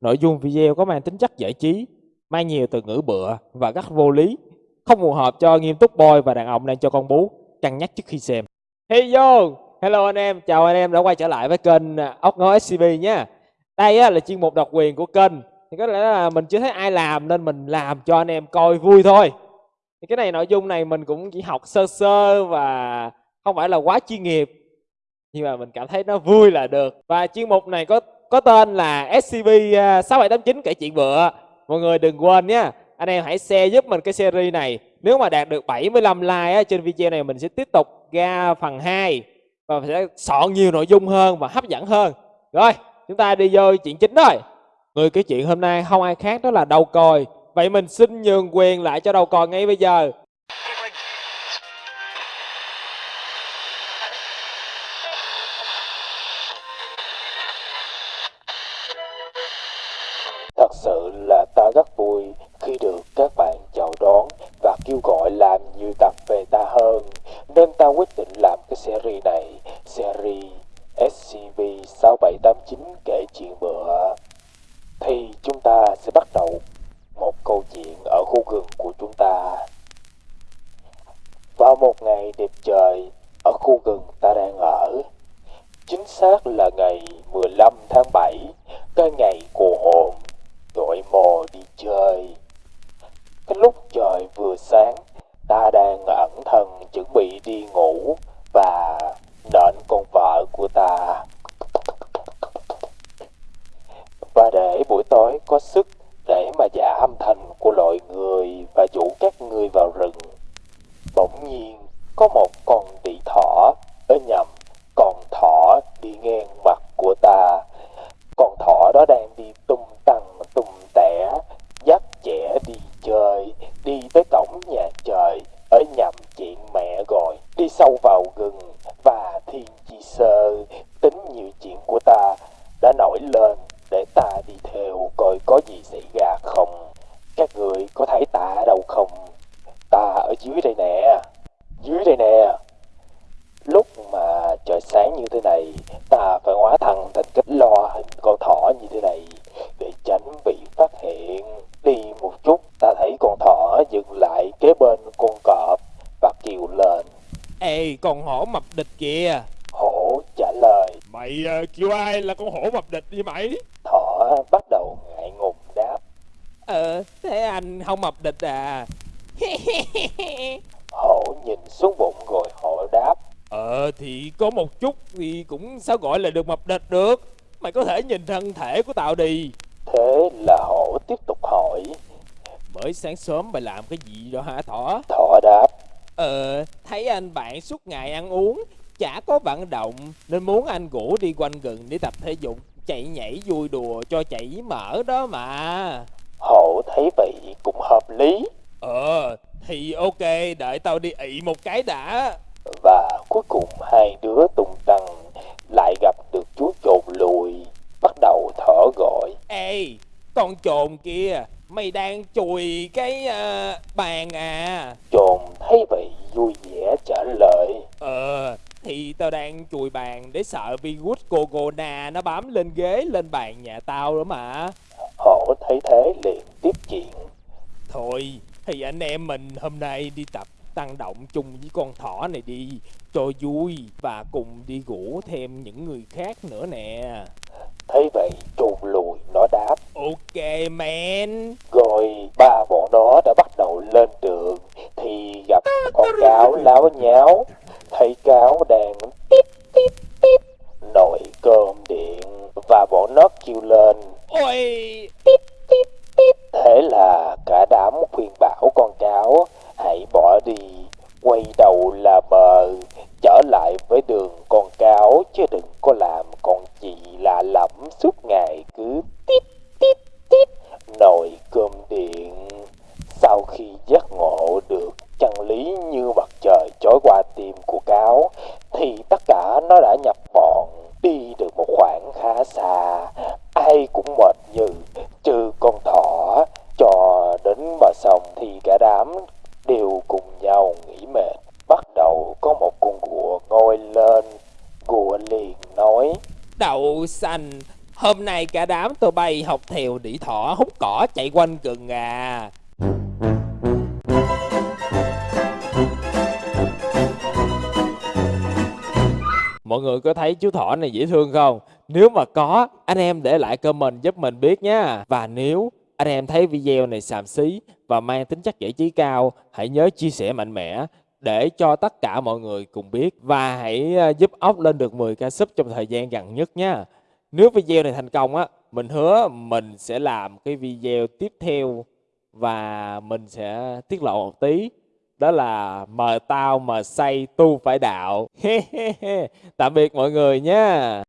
Nội dung video có mang tính chất giải trí, mang nhiều từ ngữ bựa và rất vô lý, không phù hợp cho nghiêm túc boy và đàn ông đang cho con bú, cân nhắc trước khi xem. Hey yo, hello anh em, chào anh em đã quay trở lại với kênh à, ốc Ngó SCB nha. Đây á, là chuyên mục độc quyền của kênh, thì có lẽ là mình chưa thấy ai làm nên mình làm cho anh em coi vui thôi. Thì cái này nội dung này mình cũng chỉ học sơ sơ và không phải là quá chuyên nghiệp nhưng mà mình cảm thấy nó vui là được và chuyên mục này có có tên là SCP 6789 à, kể chuyện bựa. Mọi người đừng quên nhé anh em hãy share giúp mình cái series này. Nếu mà đạt được 75 like á, trên video này mình sẽ tiếp tục ra phần 2 và sẽ soạn nhiều nội dung hơn và hấp dẫn hơn. Rồi chúng ta đi vô chuyện chính thôi người kể chuyện hôm nay không ai khác đó là đầu còi. Vậy mình xin nhường quyền lại cho đầu còi ngay bây giờ. Ngày đẹp trời ở khu rừng ta đang ở, chính xác là ngày 15 tháng 7, cái ngày của hồn đội mò đi chơi. Cái lúc trời vừa sáng, ta đang ẩn thân chuẩn bị đi ngủ và nện con vợ của ta. Và để buổi tối có sức để mà giả âm thanh của loài người và dụ các người vào rừng. Bỗng nhiên có một con tỷ thỏ, ở nhầm, con thỏ đi ngang mặt của ta. Con thỏ đó đang đi tung tăng tung tẻ, dắt trẻ đi chơi, đi tới cổng nhà trời, ở nhầm chuyện mẹ rồi, đi sâu vào rừng và thiên chi sơ, tính nhiều chuyện của ta đã nổi lên để ta đi theo coi có gì xảy ra không. Các người có thấy ta ở đâu không? Ta ở dưới đây nè, dưới đây nè. Lúc mà trời sáng như thế này, ta phải hóa thân thành cách lo hình con thỏ như thế này để tránh bị phát hiện. Đi một chút, ta thấy con thỏ dừng lại kế bên con cọp và kêu lên ê con hổ mập địch kìa Hổ trả lời, mày ờ, kêu ai là con hổ mập địch đi mày thỏ bắt đầu ngại ngùng đáp. ờ thế anh không mập địch à Hổ nhìn xuống bụng rồi hổ đáp. Ờ thì có một chút thì cũng sao gọi là được mập địch được Mày có thể nhìn thân thể của tao đi Thế là hổ tiếp tục hỏi. Mới sáng sớm mày làm cái gì đó hả thỏ Thỏ đáp. Ờ thấy anh bạn suốt ngày ăn uống Chả có vận động Nên muốn anh rủ đi quanh rừng để tập thể dục Chạy nhảy vui đùa cho chảy mỡ đó mà Hổ thấy vậy cũng hợp lý. Ờ thì ok đợi tao đi ị một cái đã Và cuối cùng hai đứa tung tăng lại gặp được chú trồn lùi. Bắt đầu thở gọi. Ê con trồn kia Mày đang chùi cái ờ, bàn à Trồn thấy vậy vui vẻ trả lời. Ờ, thì tao đang chùi bàn để sợ virus corona nó bám lên ghế lên bàn nhà tao đó mà. Hổ thấy thế liền tiếp chuyện. Thôi, thì anh em mình hôm nay đi tập tăng động chung với con thỏ này đi cho vui và cùng đi rủ thêm những người khác nữa nè. Thấy vậy trồn lùi nó đáp. Ok man. Rồi ba bọn nó đã bắt đầu lên đường thì gặp con cáo láo nháo. Thấy cáo đang tiếp tiếp tiếp. Nồi cơm điện và bọn nó kêu lên. Ôi, tiếp tiếp tiếp. Thế là cả đám khuyên bảo con cáo hãy bỏ đi, quay đầu là bờ, trở lại với đường con cáo chứ đừng có làm con chị lạ lẫm suốt ngày cứ tiếp tiếp tiếp nồi cơm điện. Sau khi giác ngộ được chân lý như mặt trời chói qua tim của cáo, thì tất cả nó đã nhập bọn, đi được một khoảng khá xa. Ai cũng mệt như, trừ con thỏ, cho đến bờ sông thì cả đám đều cùng nhau nghỉ mệt. Bắt đầu có một con gùa ngồi lên, gùa liền nói, đậu xanh Hôm nay cả đám tụi bay học theo đĩ thỏ hút cỏ chạy quanh rừng à. Mọi người có thấy chú thỏ này dễ thương không? Nếu mà có, anh em để lại comment giúp mình biết nha. Và nếu anh em thấy video này xàm xí và mang tính chất giải trí cao, hãy nhớ chia sẻ mạnh mẽ để cho tất cả mọi người cùng biết và hãy ờ, giúp ốc lên được 10k sub trong thời gian gần nhất nha. Nếu video này thành công á, mình hứa mình sẽ làm cái video tiếp theo và mình sẽ tiết lộ một tí đó là mời tao mà say tu phải đạo. Tạm biệt mọi người nha.